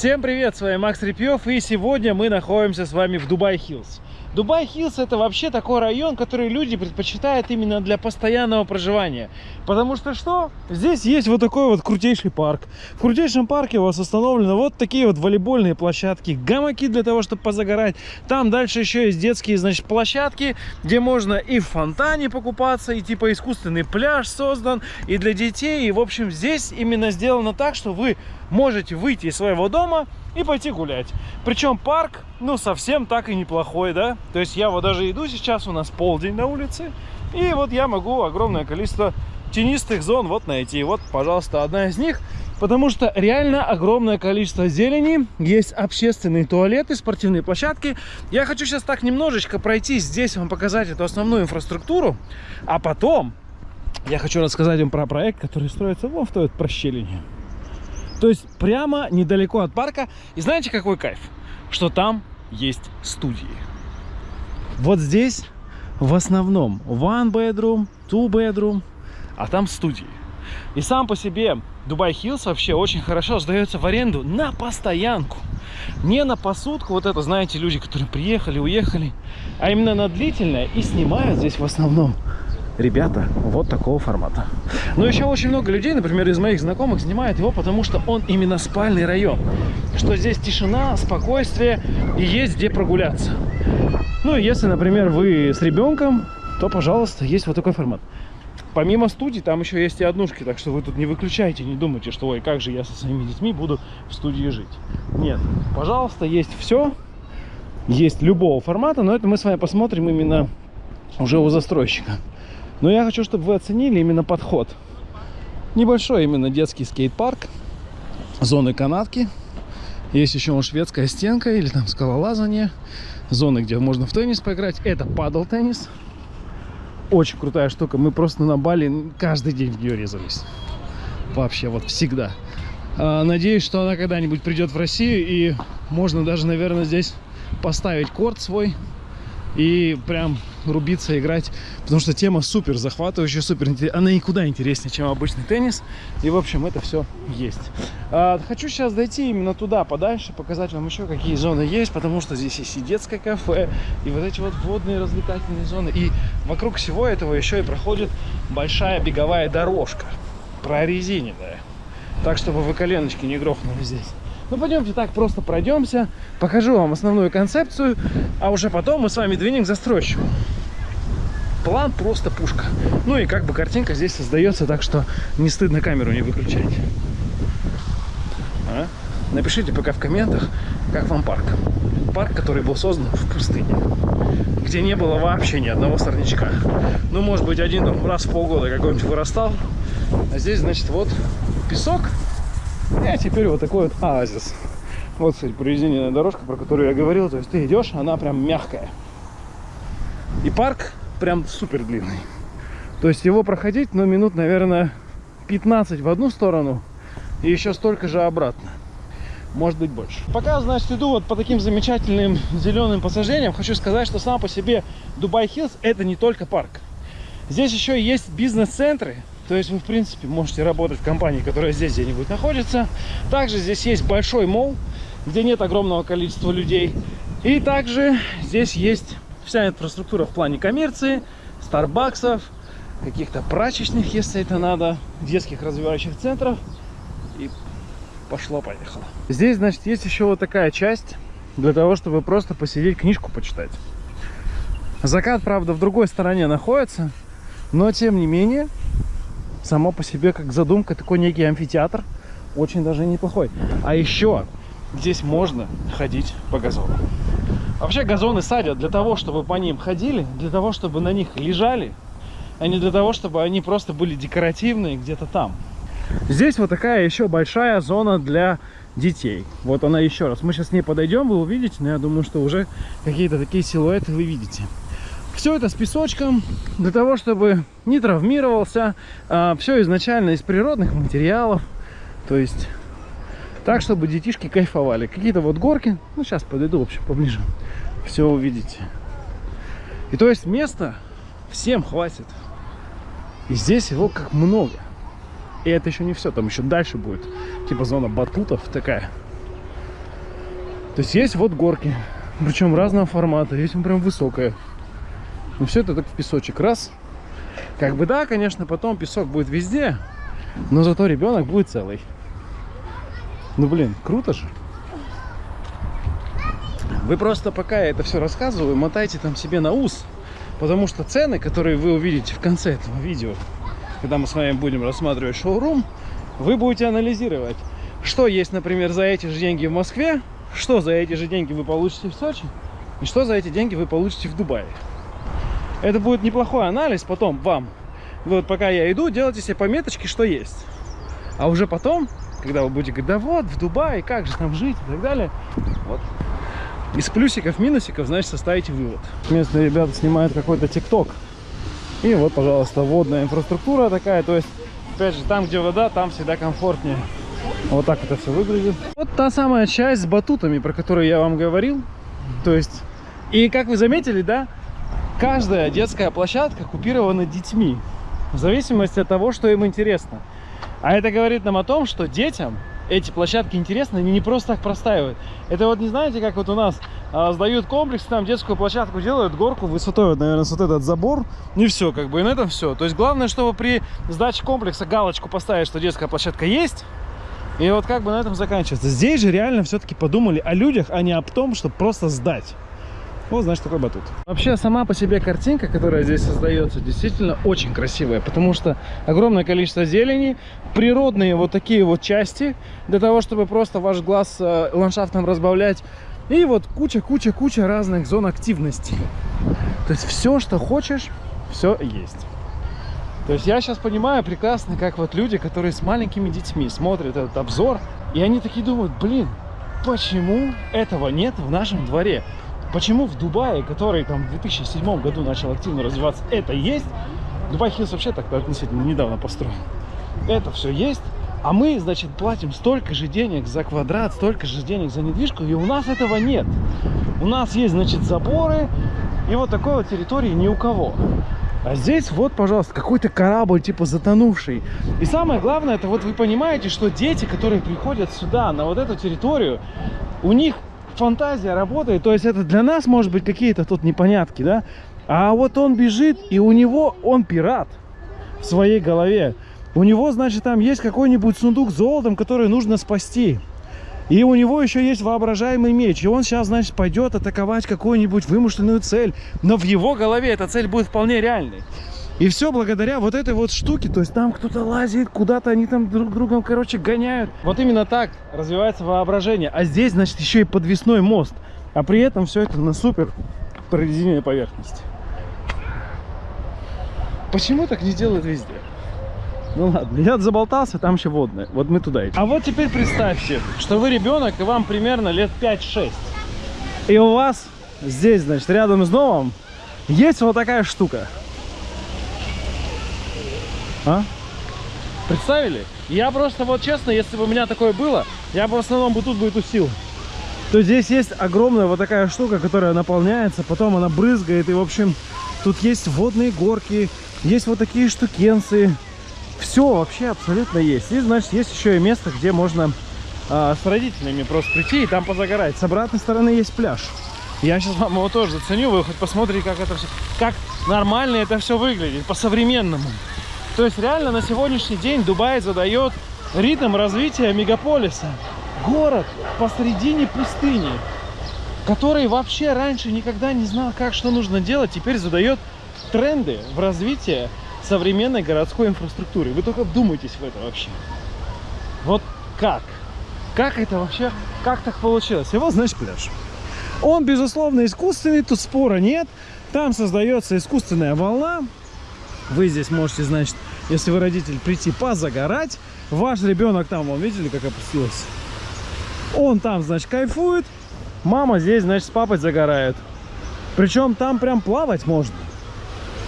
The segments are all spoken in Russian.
Всем привет, с вами Макс Репьев, и сегодня мы находимся с вами в Дубай Хиллз. Дубай Хиллз это вообще такой район, который люди предпочитают именно для постоянного проживания. Потому что что? Здесь есть вот такой вот крутейший парк. В крутейшем парке у вас установлены вот такие вот волейбольные площадки, гамаки для того, чтобы позагорать. Там дальше еще есть детские, значит, площадки, где можно и в фонтане покупаться, и типа искусственный пляж создан, и для детей. И в общем здесь именно сделано так, что вы можете выйти из своего дома и пойти гулять. Причем парк, ну, совсем так и неплохой, да? То есть я вот даже иду сейчас, у нас полдень на улице, и вот я могу огромное количество тенистых зон вот найти. Вот, пожалуйста, одна из них. Потому что реально огромное количество зелени. Есть общественные туалеты, спортивные площадки. Я хочу сейчас так немножечко пройти здесь, вам показать эту основную инфраструктуру. А потом я хочу рассказать вам про проект, который строится вон в той вот прощелине. То есть прямо недалеко от парка. И знаете, какой кайф? Что там есть студии. Вот здесь в основном one bedroom, two bedroom, а там студии. И сам по себе Dubai Hills вообще очень хорошо сдается в аренду на постоянку. Не на посутку, вот это, знаете, люди, которые приехали, уехали, а именно на длительное и снимают здесь в основном ребята вот такого формата. Но еще очень много людей, например, из моих знакомых, снимают его, потому что он именно спальный район. Что здесь тишина, спокойствие и есть где прогуляться. Ну и если, например, вы с ребенком, то, пожалуйста, есть вот такой формат. Помимо студии, там еще есть и однушки, так что вы тут не выключайте, не думайте, что, ой, как же я со своими детьми буду в студии жить. Нет, пожалуйста, есть все, есть любого формата, но это мы с вами посмотрим именно уже у застройщика. Но я хочу, чтобы вы оценили именно подход. Небольшой именно детский скейт-парк, зоны канатки. Есть еще шведская стенка или там скалолазание. Зоны, где можно в теннис поиграть. Это падал-теннис. Очень крутая штука. Мы просто на Бали каждый день в нее резались. Вообще, вот всегда. А, надеюсь, что она когда-нибудь придет в Россию. И можно даже, наверное, здесь поставить корт свой и прям рубиться, играть, потому что тема супер захватывающая, супер. Она никуда интереснее, чем обычный теннис. И, в общем, это все есть. А, хочу сейчас дойти именно туда, подальше, показать вам еще, какие зоны есть, потому что здесь есть и детское кафе, и вот эти вот водные развлекательные зоны. И вокруг всего этого еще и проходит большая беговая дорожка, прорезиненная. Так, чтобы вы коленочки не грохнули здесь. Ну, пойдемте так просто пройдемся, покажу вам основную концепцию, а уже потом мы с вами двинем к застройщику. План просто пушка. Ну и как бы картинка здесь создается, так что не стыдно камеру не выключать. А? Напишите пока в комментах, как вам парк. Парк, который был создан в пустыне, где не было вообще ни одного сорнячка. Ну, может быть, один раз в полгода какой-нибудь вырастал. А здесь, значит, вот песок и теперь вот такой вот оазис. Вот, кстати, прорезиненная дорожка, про которую я говорил. То есть ты идешь, она прям мягкая. И парк прям супер длинный. То есть его проходить, ну, минут, наверное, 15 в одну сторону и еще столько же обратно. Может быть больше. Пока, значит, иду вот по таким замечательным зеленым пассажирам, хочу сказать, что сам по себе Дубай Хиллз это не только парк. Здесь еще есть бизнес-центры, то есть вы, в принципе, можете работать в компании, которая здесь где-нибудь находится. Также здесь есть большой мол, где нет огромного количества людей. И также здесь есть вся инфраструктура в плане коммерции, старбаксов, каких-то прачечных, если это надо, детских развивающих центров. И пошло-поехало. Здесь, значит, есть еще вот такая часть для того, чтобы просто посидеть, книжку почитать. Закат, правда, в другой стороне находится, но, тем не менее, само по себе как задумка такой некий амфитеатр очень даже неплохой. А еще здесь можно ходить по газону. Вообще газоны садят для того чтобы по ним ходили для того чтобы на них лежали а не для того чтобы они просто были декоративные где-то там. Здесь вот такая еще большая зона для детей. Вот она еще раз. Мы сейчас с ней подойдем вы увидите но я думаю что уже какие-то такие силуэты вы видите все это с песочком, для того, чтобы не травмировался. А, все изначально из природных материалов. То есть, так, чтобы детишки кайфовали. Какие-то вот горки. Ну, сейчас подойду, в общем, поближе. Все увидите. И то есть, места всем хватит. И здесь его как много. И это еще не все. Там еще дальше будет. Типа зона батутов такая. То есть есть вот горки, причем разного формата, есть прям высокая. Но все это так в песочек. Раз. Как бы да, конечно, потом песок будет везде, но зато ребенок будет целый. Ну блин, круто же. Вы просто пока я это все рассказываю, мотайте там себе на ус, потому что цены, которые вы увидите в конце этого видео, когда мы с вами будем рассматривать шоурум, вы будете анализировать, что есть, например, за эти же деньги в Москве, что за эти же деньги вы получите в Сочи, и что за эти деньги вы получите в Дубае. Это будет неплохой анализ потом вам. Вот пока я иду, делайте себе пометочки, что есть. А уже потом, когда вы будете говорить, да вот, в Дубае, как же там жить и так далее, вот. Из плюсиков, минусиков, значит, составите вывод. Местные ребята снимают какой-то тикток. И вот, пожалуйста, водная инфраструктура такая. То есть, опять же, там, где вода, там всегда комфортнее. Вот так это все выглядит. Вот та самая часть с батутами, про которую я вам говорил. То есть, и как вы заметили, да, каждая детская площадка купирована детьми. В зависимости от того, что им интересно. А это говорит нам о том, что детям эти площадки интересны, они не просто так простаивают. Это вот не знаете, как вот у нас а, сдают комплекс, там детскую площадку делают, горку высотой, наверное, вот этот забор, и все, как бы, и на этом все. То есть главное, чтобы при сдаче комплекса галочку поставить, что детская площадка есть, и вот как бы на этом заканчивается. Здесь же реально все-таки подумали о людях, а не о том, чтобы просто сдать. Вот, значит, такой батут. Вообще, сама по себе картинка, которая здесь создается, действительно очень красивая, потому что огромное количество зелени, природные вот такие вот части, для того, чтобы просто ваш глаз э, ландшафтом разбавлять, и вот куча-куча-куча разных зон активности. То есть все, что хочешь, все есть. То есть я сейчас понимаю прекрасно, как вот люди, которые с маленькими детьми смотрят этот обзор, и они такие думают, блин, почему этого нет в нашем дворе? Почему в Дубае, который там в 2007 году начал активно развиваться, это есть? Dubai Hills вообще так относительно недавно построен. Это все есть, а мы, значит, платим столько же денег за квадрат, столько же денег за недвижку, и у нас этого нет. У нас есть, значит, заборы, и вот такой вот территории ни у кого. А здесь вот, пожалуйста, какой-то корабль, типа затонувший. И самое главное, это вот вы понимаете, что дети, которые приходят сюда, на вот эту территорию, у них фантазия работает. То есть это для нас, может быть, какие-то тут непонятки, да? А вот он бежит, и у него, он пират в своей голове. У него, значит, там есть какой-нибудь сундук с золотом, который нужно спасти. И у него еще есть воображаемый меч. И он сейчас, значит, пойдет атаковать какую-нибудь вымышленную цель. Но в его голове эта цель будет вполне реальной. И все благодаря вот этой вот штуке. То есть там кто-то лазит, куда-то они там друг другом, короче, гоняют. Вот именно так развивается воображение. А здесь, значит, еще и подвесной мост. А при этом все это на супер прорезиненной поверхности. Почему так не делают везде? Ну ладно, я заболтался, там еще водное. Вот мы туда идем. А вот теперь представьте, что вы ребенок, и вам примерно лет 5-6. И у вас здесь, значит, рядом с домом есть вот такая штука. А? Представили? Я просто, вот честно, если бы у меня такое было, я бы в основном бы тут бы тусил. То здесь есть огромная вот такая штука, которая наполняется, потом она брызгает, и, в общем, тут есть водные горки, есть вот такие штукенцы. Все вообще абсолютно есть. И, значит, есть еще и место, где можно а, с родителями просто прийти и там позагорать. С обратной стороны есть пляж. Я сейчас вам его тоже заценю, вы хоть посмотрите, как это все, как нормально это все выглядит, по-современному. То есть реально на сегодняшний день Дубай задает ритм развития мегаполиса. Город посредине пустыни, который вообще раньше никогда не знал, как что нужно делать, теперь задает тренды в развитии современной городской инфраструктуры. Вы только вдумайтесь в это вообще. Вот как? Как это вообще, как так получилось? И вот, значит, пляж. Он, безусловно, искусственный, тут спора нет. Там создается искусственная волна, вы здесь можете, значит, если вы родитель, прийти позагорать. Ваш ребенок там, вон, видели, как опустилась? Он там, значит, кайфует. Мама здесь, значит, с папой загорает. Причем там прям плавать можно.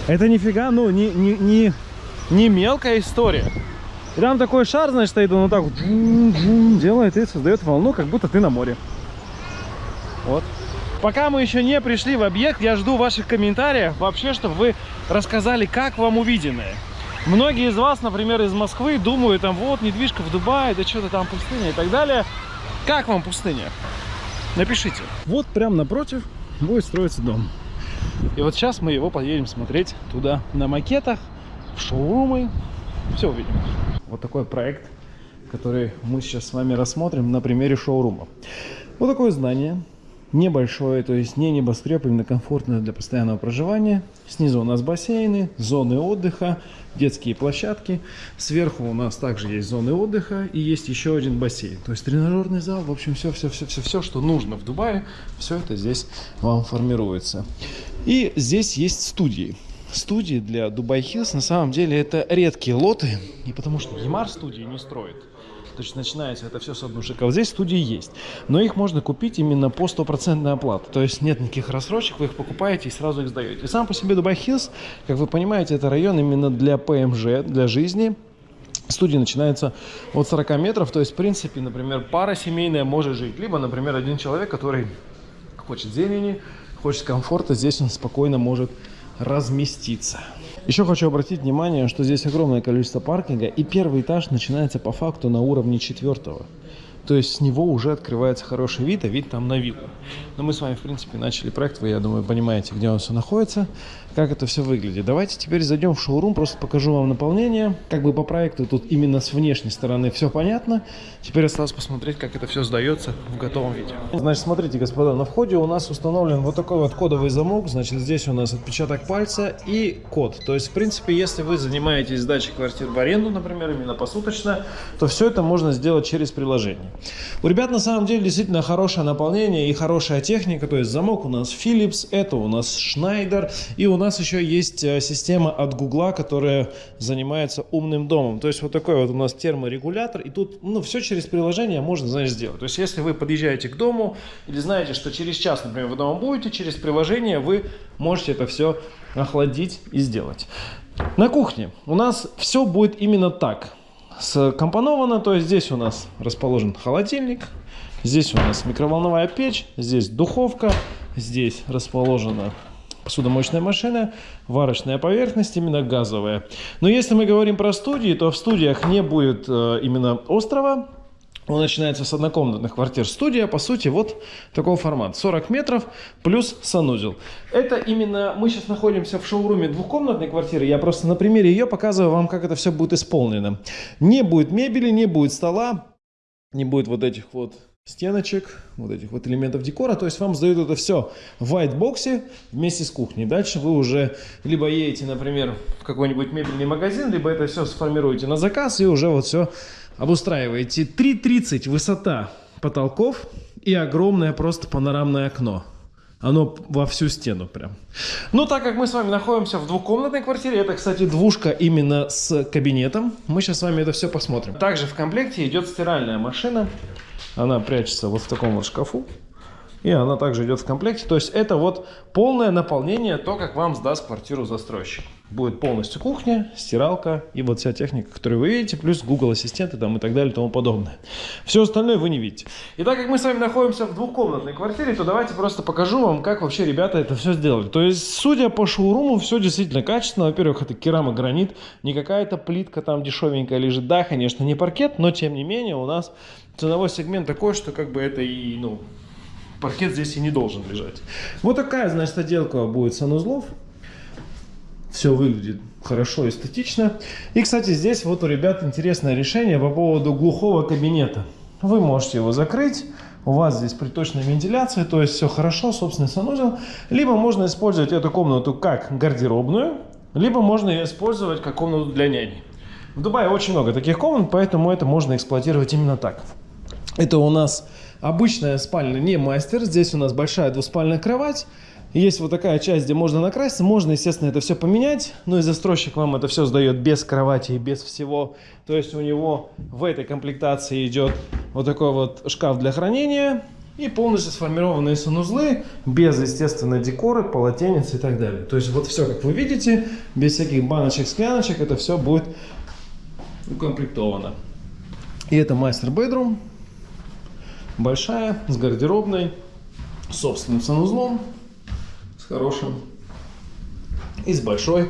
Это нифига, ну, не, не, не, не мелкая история. И там такой шар, значит, стоит, он вот так вот делает и создает волну, как будто ты на море. Вот. Пока мы еще не пришли в объект, я жду ваших комментариев вообще, чтобы вы рассказали, как вам увиденное. Многие из вас, например, из Москвы думают, там, вот, недвижка в Дубае, да что-то там пустыня и так далее. Как вам пустыня? напишите. Вот прям напротив будет строиться дом. И вот сейчас мы его поедем смотреть туда на макетах, в шоурумы. Все увидим. Вот такой проект, который мы сейчас с вами рассмотрим на примере шоурума. Вот такое здание небольшое, то есть не небоскреб, именно комфортное для постоянного проживания. Снизу у нас бассейны, зоны отдыха, детские площадки. Сверху у нас также есть зоны отдыха и есть еще один бассейн. То есть тренажерный зал, в общем, все, все, все, все, все, что нужно в Дубае, все это здесь вам формируется. И здесь есть студии. Студии для Dubai Hills на самом деле это редкие лоты, и потому что Emaar студии не строит. То есть начинается это все с однушек. Здесь студии есть. Но их можно купить именно по стопроцентной оплате. То есть нет никаких рассрочек, вы их покупаете и сразу их сдаете. И сам по себе Dubai Hills, как вы понимаете, это район именно для ПМЖ, для жизни. Студии начинаются от 40 метров. То есть, в принципе, например, пара семейная может жить. Либо, например, один человек, который хочет зелени, хочет комфорта, здесь он спокойно может разместиться. Еще хочу обратить внимание, что здесь огромное количество паркинга, и первый этаж начинается по факту на уровне четвертого. То есть с него уже открывается хороший вид, а вид там на виллу. Но мы с вами, в принципе, начали проект, вы, я думаю, понимаете, где он все находится, как это все выглядит. Давайте теперь зайдем в шоурум, просто покажу вам наполнение. Как бы по проекту тут именно с внешней стороны все понятно. Теперь осталось посмотреть, как это все сдается в готовом виде. Значит, смотрите, господа, на входе у нас установлен вот такой вот кодовый замок. Значит, здесь у нас отпечаток пальца и код. То есть, в принципе, если вы занимаетесь сдачей квартир в аренду, например, именно посуточно, то все это можно сделать через приложение. У ребят на самом деле действительно хорошее наполнение и хорошая техника. То есть замок у нас Philips, это у нас Schneider. И у нас еще есть э, система от Гугла, которая занимается умным домом. То есть вот такой вот у нас терморегулятор. И тут ну, все через приложение можно, знаешь, сделать. То есть если вы подъезжаете к дому или знаете, что через час, например, вы дома будете, через приложение вы можете это все охладить и сделать. На кухне у нас все будет именно так скомпоновано. То есть здесь у нас расположен холодильник, здесь у нас микроволновая печь, здесь духовка, здесь расположена посудомоечная машина, варочная поверхность именно газовая. Но если мы говорим про студии, то в студиях не будет э, именно острова, он начинается с однокомнатных квартир. Студия, по сути, вот такого формата. 40 метров плюс санузел. Это именно... Мы сейчас находимся в шоуруме двухкомнатной квартиры. Я просто на примере ее показываю вам, как это все будет исполнено. Не будет мебели, не будет стола, не будет вот этих вот стеночек, вот этих вот элементов декора. То есть вам сдают это все в white вместе с кухней. Дальше вы уже либо едете, например, в какой-нибудь мебельный магазин, либо это все сформируете на заказ и уже вот все обустраиваете 3,30 высота потолков и огромное просто панорамное окно. Оно во всю стену прям. Ну, так как мы с вами находимся в двухкомнатной квартире, это, кстати, двушка именно с кабинетом, мы сейчас с вами это все посмотрим. Также в комплекте идет стиральная машина. Она прячется вот в таком вот шкафу. И она также идет в комплекте. То есть это вот полное наполнение, то, как вам сдаст квартиру застройщик. Будет полностью кухня, стиралка и вот вся техника, которую вы видите, плюс Google ассистенты там и так далее и тому подобное. Все остальное вы не видите. И так как мы с вами находимся в двухкомнатной квартире, то давайте просто покажу вам, как вообще ребята это все сделали. То есть, судя по шоуруму, все действительно качественно. Во-первых, это керамогранит, не какая-то плитка там дешевенькая лежит. Да, конечно, не паркет, но тем не менее у нас ценовой сегмент такой, что как бы это и, ну, паркет здесь и не должен лежать. Вот такая, значит, отделка будет санузлов. Все выглядит хорошо, эстетично. И, кстати, здесь вот у ребят интересное решение по поводу глухого кабинета. Вы можете его закрыть. У вас здесь приточная вентиляция, то есть все хорошо, собственный санузел. Либо можно использовать эту комнату как гардеробную, либо можно ее использовать как комнату для няни. В Дубае очень много таких комнат, поэтому это можно эксплуатировать именно так. Это у нас Обычная спальня не мастер. Здесь у нас большая двуспальная кровать. Есть вот такая часть, где можно накраситься. Можно, естественно, это все поменять. Но и застройщик вам это все сдает без кровати и без всего. То есть у него в этой комплектации идет вот такой вот шкаф для хранения. И полностью сформированные санузлы, без, естественно, декоры, полотенец и так далее. То есть вот все, как вы видите, без всяких баночек, скляночек, это все будет укомплектовано. И это мастер-бедрум большая, с гардеробной, с собственным санузлом, с хорошим и с большой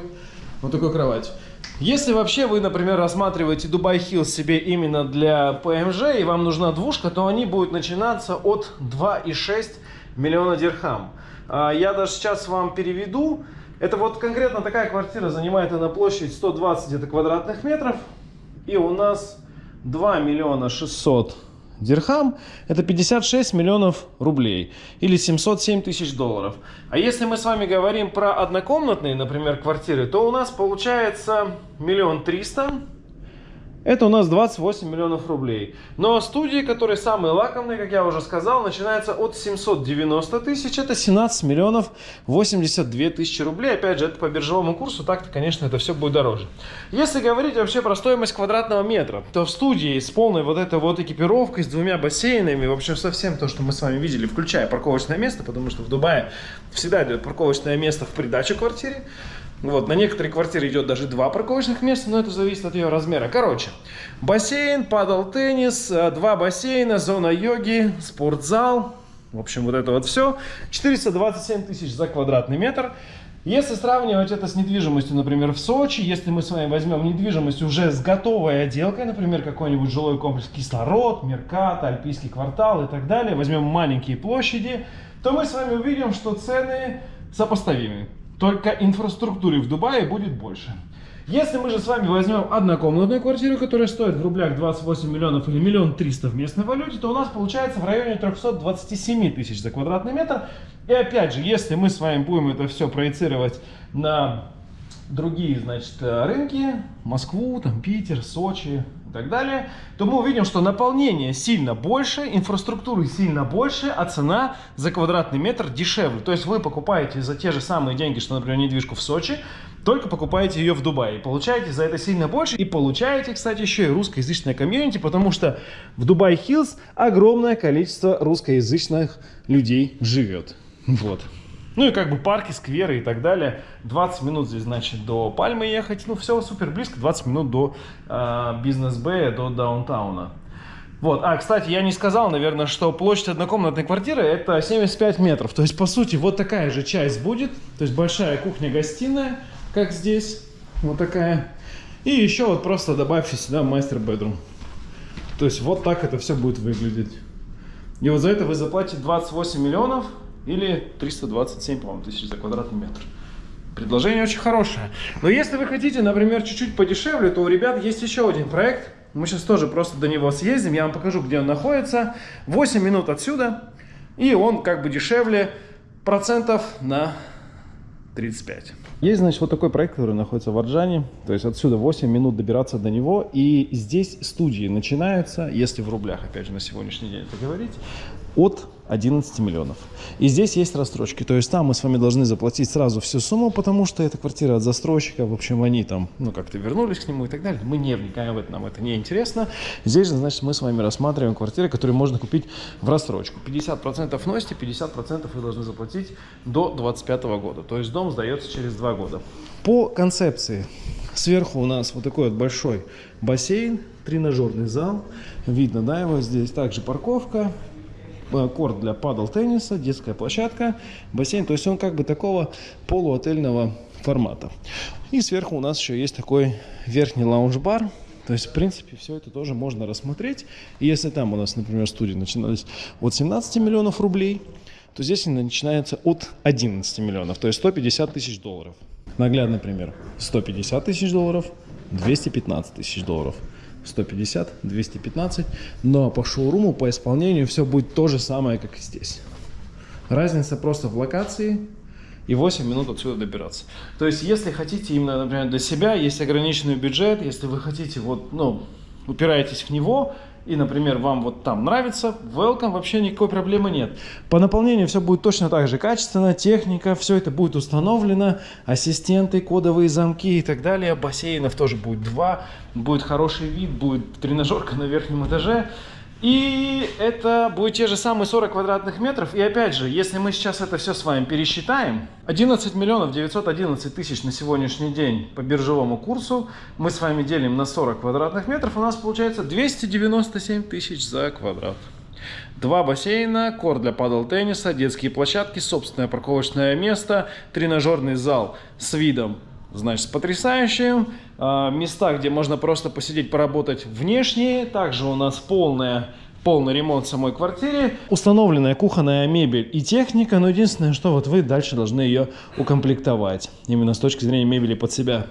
вот такой кроватью. Если вообще вы, например, рассматриваете Dubai Hills себе именно для PMG и вам нужна двушка, то они будут начинаться от 2,6 миллиона дирхам. А, я даже сейчас вам переведу. Это вот конкретно такая квартира занимает она площадь 120 где-то квадратных метров. И у нас 2 миллиона 600 дирхам это 56 миллионов рублей или 707 тысяч долларов. А если мы с вами говорим про однокомнатные, например, квартиры, то у нас получается миллион триста это у нас 28 миллионов рублей. Но студии, которые самые лакомные, как я уже сказал, начинаются от 790 тысяч. Это 17 миллионов 82 тысячи рублей. Опять же, это по биржевому курсу. Так-то, конечно, это все будет дороже. Если говорить вообще про стоимость квадратного метра, то в студии с полной вот этой вот экипировкой, с двумя бассейнами, в общем, совсем то, что мы с вами видели, включая парковочное место, потому что в Дубае всегда идет парковочное место в придачу квартире. Вот, на некоторые квартиры идет даже два парковочных места, но это зависит от ее размера. Короче, бассейн, падал теннис, э, два бассейна, зона йоги, спортзал. В общем, вот это вот все. 427 тысяч за квадратный метр. Если сравнивать это с недвижимостью, например, в Сочи, если мы с вами возьмем недвижимость уже с готовой отделкой, например, какой-нибудь жилой комплекс Кислород, Меркат, Альпийский квартал и так далее, возьмем маленькие площади, то мы с вами увидим, что цены сопоставимы. Только инфраструктуры в Дубае будет больше. Если мы же с вами возьмем однокомнатную квартиру, которая стоит в рублях 28 миллионов или миллион триста в местной валюте, то у нас получается в районе 327 тысяч за квадратный метр. И опять же, если мы с вами будем это все проецировать на другие, значит, рынки, Москву, там, Питер, Сочи, так далее, то мы увидим, что наполнение сильно больше, инфраструктуры сильно больше, а цена за квадратный метр дешевле. То есть вы покупаете за те же самые деньги, что, например, недвижку в Сочи, только покупаете ее в Дубае. Получаете за это сильно больше. И получаете, кстати, еще и русскоязычное комьюнити, потому что в Дубай Хиллз огромное количество русскоязычных людей живет. Вот. Ну и как бы парки, скверы и так далее. 20 минут здесь, значит, до Пальмы ехать. Ну, все супер близко. 20 минут до э, бизнес-бэя, до даунтауна. Вот. А, кстати, я не сказал, наверное, что площадь однокомнатной квартиры это 75 метров. То есть, по сути, вот такая же часть будет. То есть, большая кухня-гостиная, как здесь. Вот такая. И еще вот просто добавьте сюда мастер-бедрум. То есть, вот так это все будет выглядеть. И вот за это вы заплатите 28 миллионов или 327, по-моему, тысяч за квадратный метр. Предложение очень хорошее. Но если вы хотите, например, чуть-чуть подешевле, то у ребят есть еще один проект. Мы сейчас тоже просто до него съездим, я вам покажу, где он находится. 8 минут отсюда, и он как бы дешевле процентов на 35. Есть, значит, вот такой проект, который находится в Арджане. То есть отсюда 8 минут добираться до него. И здесь студии начинаются, если в рублях, опять же, на сегодняшний день это говорить, от 11 миллионов. И здесь есть рассрочки. То есть там мы с вами должны заплатить сразу всю сумму, потому что это квартира от застройщика. В общем, они там, ну, как-то вернулись к нему и так далее. Мы не вникаем в это, нам это не интересно. Здесь же, значит, мы с вами рассматриваем квартиры, которые можно купить в рассрочку. 50% вносите, 50% вы должны заплатить до 25 года. То есть дом сдается через 2 года. По концепции. Сверху у нас вот такой вот большой бассейн, тренажерный зал. Видно, да, его здесь. Также парковка, корт для падал тенниса, детская площадка, бассейн. То есть он как бы такого полуотельного формата. И сверху у нас еще есть такой верхний лаунж-бар. То есть, в принципе, все это тоже можно рассмотреть. И если там у нас, например, студии начинались от 17 миллионов рублей, то здесь они начинаются от 11 миллионов, то есть 150 тысяч долларов. Наглядный пример. 150 тысяч долларов, 215 тысяч долларов. 150, 215. Но по шоуруму, по исполнению все будет то же самое, как и здесь. Разница просто в локации и 8 минут отсюда добираться. То есть, если хотите именно, например, для себя, есть ограниченный бюджет, если вы хотите, вот, ну, упираетесь в него, и, например, вам вот там нравится, welcome, вообще никакой проблемы нет. По наполнению все будет точно так же качественно, техника, все это будет установлено, ассистенты, кодовые замки и так далее, бассейнов тоже будет два, будет хороший вид, будет тренажерка на верхнем этаже. И это будет те же самые 40 квадратных метров. И опять же, если мы сейчас это все с вами пересчитаем, 11 миллионов 911 тысяч на сегодняшний день по биржевому курсу мы с вами делим на 40 квадратных метров, у нас получается 297 тысяч за квадрат. Два бассейна, корт для падал тенниса, детские площадки, собственное парковочное место, тренажерный зал с видом значит, потрясающие. А, места, где можно просто посидеть, поработать внешние. Также у нас полная полный ремонт самой квартире, установленная кухонная мебель и техника, но единственное, что вот вы дальше должны ее укомплектовать, именно с точки зрения мебели под себя.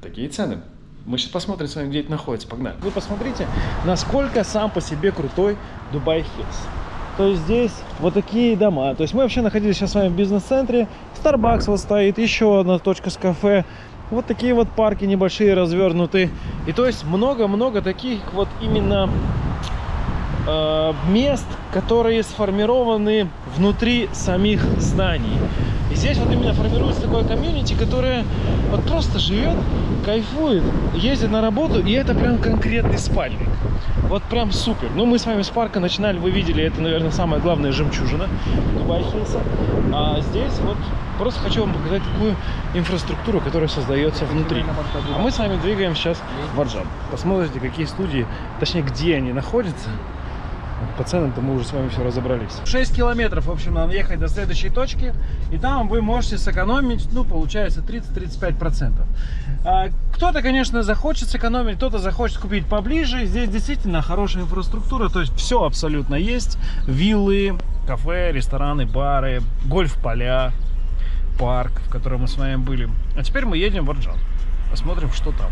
Такие цены. Мы сейчас посмотрим с вами, где это находится. Погнали. Вы посмотрите, насколько сам по себе крутой Дубай Хиллз. То есть здесь вот такие дома. То есть мы вообще находились сейчас с вами в бизнес-центре. Starbucks вот стоит, еще одна точка с кафе. Вот такие вот парки небольшие развернуты. И то есть много-много таких вот именно э, мест, которые сформированы внутри самих зданий. И здесь вот именно формируется такое комьюнити, которое вот просто живет, кайфует, ездит на работу, и это прям конкретный спальник. Вот прям супер. Ну, мы с вами с парка начинали, вы видели, это, наверное, самая главная жемчужина Дубай Хиллса. А здесь вот просто хочу вам показать такую инфраструктуру, которая создается внутри. А мы с вами двигаем сейчас в Арджан. Посмотрите, какие студии, точнее, где они находятся. По ценам-то мы уже с вами все разобрались. 6 километров, в общем, надо ехать до следующей точки. И там вы можете сэкономить, ну, получается, 30-35%. А, кто-то, конечно, захочет сэкономить, кто-то захочет купить поближе. Здесь действительно хорошая инфраструктура, то есть все абсолютно есть. Виллы, кафе, рестораны, бары, гольф-поля, парк, в котором мы с вами были. А теперь мы едем в Арджан. Посмотрим, что там.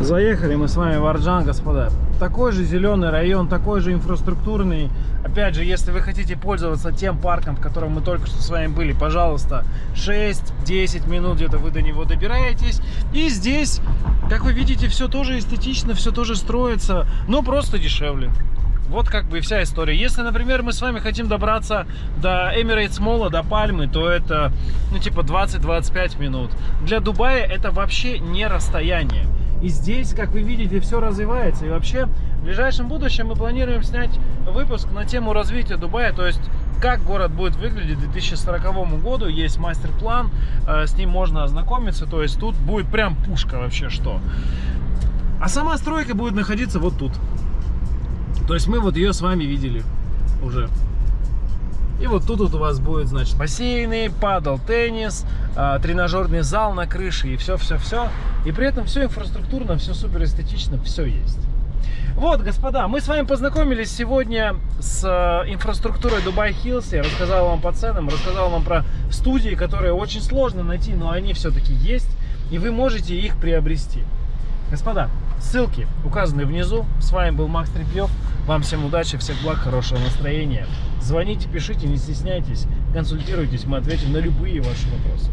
Заехали мы с вами в Арджан, господа. Такой же зеленый район, такой же инфраструктурный. Опять же, если вы хотите пользоваться тем парком, в котором мы только что с вами были, пожалуйста, 6-10 минут где-то вы до него добираетесь. И здесь, как вы видите, все тоже эстетично, все тоже строится, но просто дешевле. Вот как бы вся история. Если, например, мы с вами хотим добраться до Emirates Молла, до Пальмы, то это, ну, типа 20-25 минут. Для Дубая это вообще не расстояние. И здесь, как вы видите, все развивается. И вообще, в ближайшем будущем мы планируем снять выпуск на тему развития Дубая. То есть, как город будет выглядеть к 2040 году. Есть мастер-план, э, с ним можно ознакомиться. То есть, тут будет прям пушка вообще что. А сама стройка будет находиться вот тут. То есть, мы вот ее с вами видели уже. И вот тут вот у вас будет, значит, бассейны, падал, теннис, э, тренажерный зал на крыше и все-все-все. И при этом все инфраструктурно, все супер эстетично, все есть. Вот, господа, мы с вами познакомились сегодня с э, инфраструктурой Dubai Hills. Я рассказал вам по ценам, рассказал вам про студии, которые очень сложно найти, но они все-таки есть. И вы можете их приобрести. Господа, ссылки указаны внизу. С вами был Макс Трепьев. Вам всем удачи, всех благ, хорошего настроения. Звоните, пишите, не стесняйтесь, консультируйтесь, мы ответим на любые ваши вопросы.